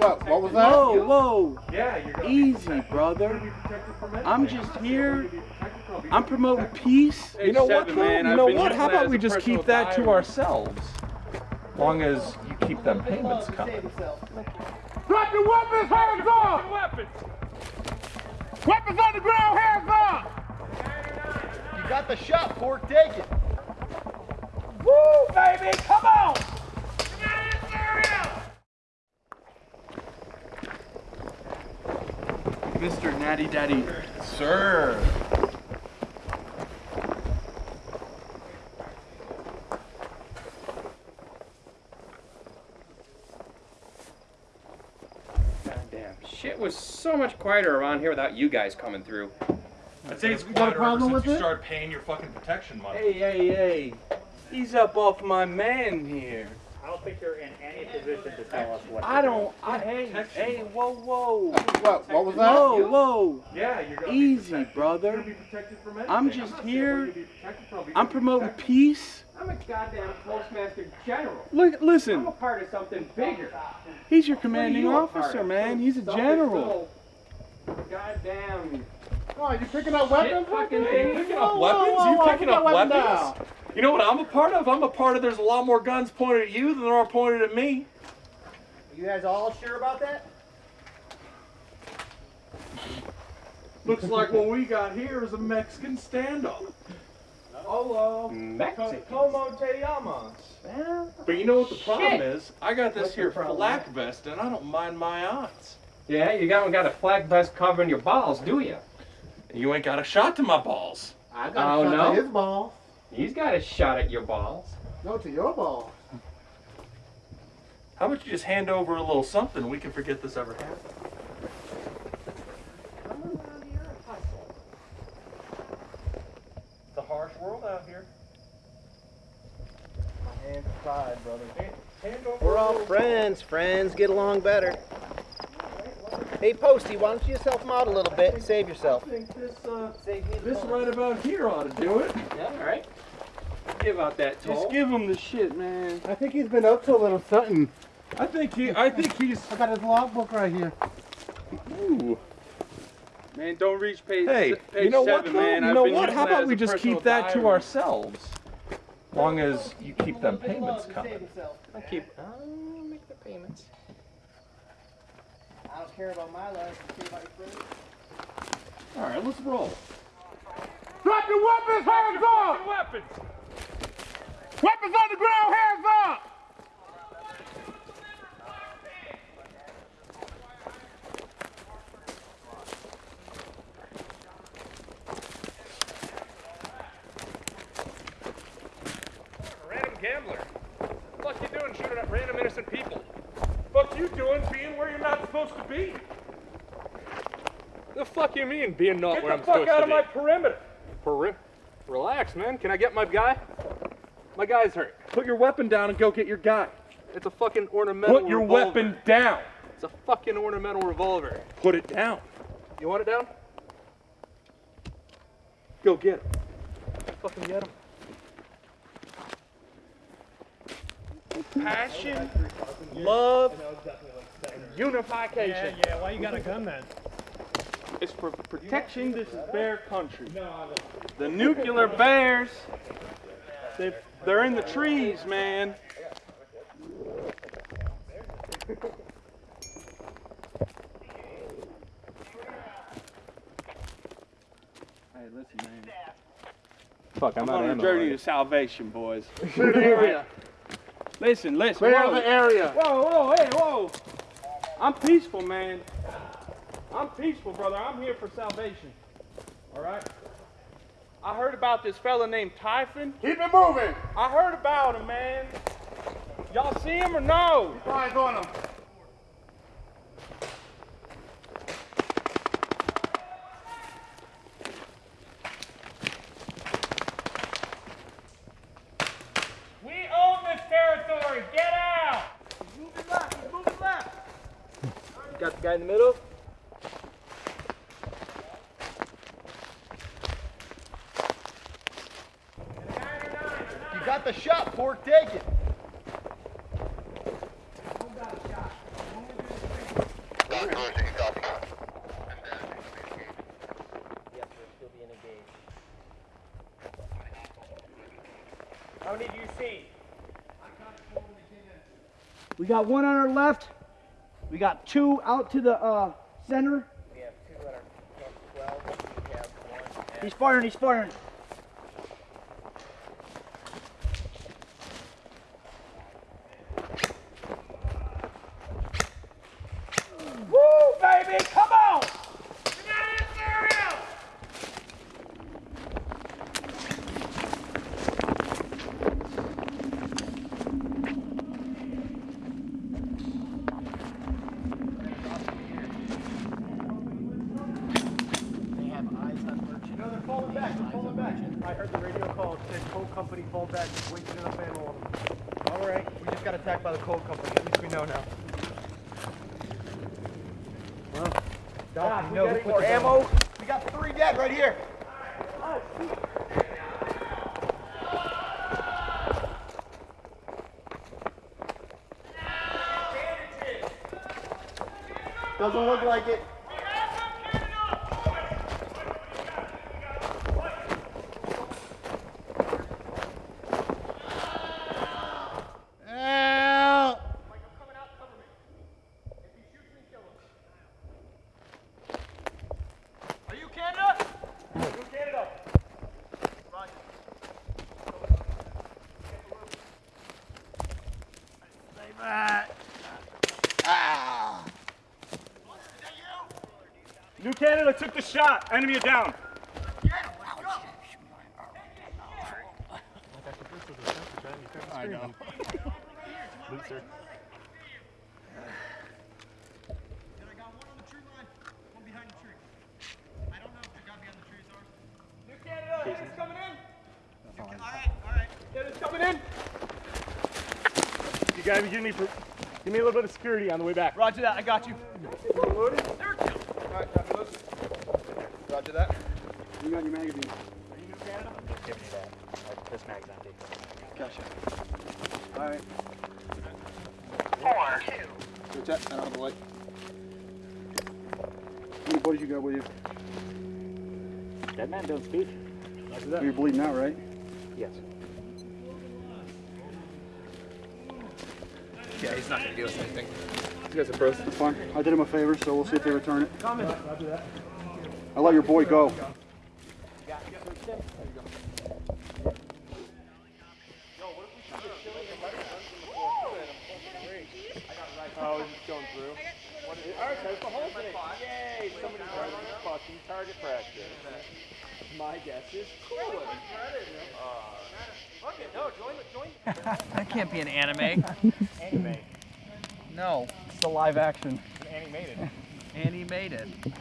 What? What was that? Whoa, whoa. Yeah, you're gonna Easy, brother. I'm just here. I'm promoting peace. You know what, man. You I've know what? How about we just keep that to diary. ourselves? Long as you keep them payments coming. Drop your weapons, hands up! Weapons! Weapons on the ground, hands up! You got the shot, Fork. Take it. Woo, baby, come on! Mr. Natty Daddy. Sir. Goddamn, shit was so much quieter around here without you guys coming through. I'd say it's got a problem with you it? started paying your fucking protection money. Hey, hey, hey. He's up off my man here. I don't think you're in position to tell us what. I don't. I, hey, hey, whoa, whoa. What? What was that? Whoa, whoa. Yeah, you're gonna Easy, be brother. protected from anything. I'm just not saying here. for you to be protected from, I'm promoting protected. peace. I'm a goddamn postmaster general. Look, listen. I'm listen. a part of something bigger. He's your commanding you officer, of? man. He's a general. Goddamn. Oh, you picking up weapons? Shit fucking thing. Picking up Whoa, weapons? whoa, whoa, you picking up that weapon weapons? Down. You know what I'm a part of? I'm a part of there's a lot more guns pointed at you than there are pointed at me. Are You guys all sure about that? Looks like what we got here is a Mexican standoff. Hello. Mexican. Como te llamas? But you know what the problem Shit. is? I got this What's here problem? flak vest and I don't mind my odds. Yeah, you haven't got a flak vest covering your balls, do you? You ain't got a shot to my balls. I got Oh, a shot no? to his ball. He's got a shot at your balls. No, to your balls. How about you just hand over a little something we can forget this ever happened? It's a harsh world out here. My hands are tied, brother. Hand over We're all little friends. Friends get along better. Hey, Posty, why don't you just help him out a little bit and save yourself? I think this, uh, Save this right about here ought to do it. Yeah, all right. Give out that toll. Just give him the shit, man. I think he's been up to a little something. I think he, I think he's. I got his logbook right here. Ooh. Man, don't reach page, Hey, page you know seven, what? Man. you I've know what? How about we just keep that to diary. ourselves? Long as you keep them payments coming. I'll keep. I'll make the payments. I don't care about my life. I care about your friends. All right, let's roll. Drop your weapons, hands up! Weapons! Weapons on the ground, hands up! Random gambler. What the fuck you doing shooting at random innocent people? What the Fuck you doing being where you're not supposed to be? The fuck you mean being not Get where I'm supposed to be? Get the fuck out of my perimeter. Peri- Relax, man. Can I get my guy? My guy's hurt. Put your weapon down and go get your guy. It's a fucking ornamental Put your revolver. weapon down. It's a fucking ornamental revolver. Put it down. You want it down? Go get him. Fucking get him. Passion, love, unification. Yeah, yeah. Why you got a gun then? It's for protection. This is bear country. The nuclear bears, they, they're in the trees, man. Hey, listen, man. Fuck, I'm I'm on a journey to salvation, boys. Clear the area. Listen, listen. Clear whoa. the area. Whoa, whoa, hey, whoa. I'm peaceful, man. I'm peaceful, brother. I'm here for salvation. All right? I heard about this fella named Typhon. Keep it moving. I heard about him, man. Y'all see him or no? Eyes on him. We own this territory. Get out. He's moving left. He's moving left. Got the guy in the middle? You got the shot, Fork. Take it. We're still being engaged. How many do you see? We got one on our left. We got two out to the uh, center. We have two at our 12. We have one at He's firing. He's firing. Woo, baby! Come on! They have eyes on merchant. No, they're falling back. They're falling back. I heard the radio call. It said coal company fall back. Just wasted enough ammo on them. All right. We just got attacked by the coal company. At least we know now. Well, Doc, you know who put the gun- We got three dead right here. Doesn't look like it. Are you Canada? New Canada took the shot. Enemy are down. I don't know. Loser. New Canada, Canada's coming in. All right, all right. Canada's coming in. You gotta give me, give me a little bit of security on the way back. Roger that. I got you. Roger that. You got your magazine. Are you Canada? I'm just giving you that. Like, This mag's empty. Gotcha. All right. Switch that. Out of the light. How many buddies you got with you? That man don't speak. You're bleeding out, right? Yes. Yeah, he's not gonna give us anything. That's fine. I did him a favor, so we'll see if they return it. I let your boy go. Oh, he's going through. Alright, that's the whole thing. Yay, somebody's running fucking target practice. My guess is cool. That can't be an anime. Anime. No. It's a live action. Annie made it. Annie made Animated.